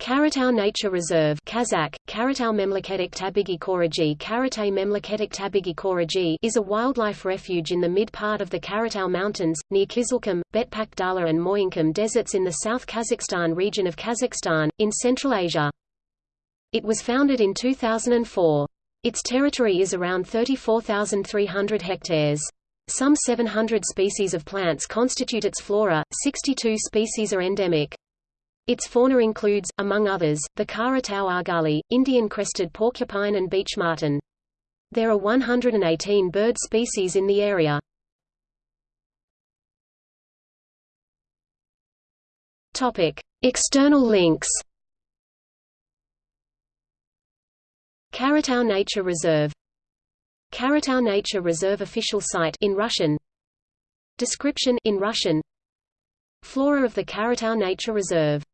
Karatau Nature Reserve Kazakh, Karatau Memleketik Tabigi Koraji Karatay Memleketik Tabigi Koraji is a wildlife refuge in the mid-part of the Karatau Mountains, near Kizilkum, Betpak Dala and Moyinkum deserts in the South Kazakhstan region of Kazakhstan, in Central Asia. It was founded in 2004. Its territory is around 34,300 hectares. Some 700 species of plants constitute its flora, 62 species are endemic. Its fauna includes, among others, the Karatau argali, Indian crested porcupine and beech marten. There are 118 bird species in the area. External links. Karatau Nature Reserve Karatau Nature Reserve official site in Russian Description in Russian Flora of the Karatau Nature Reserve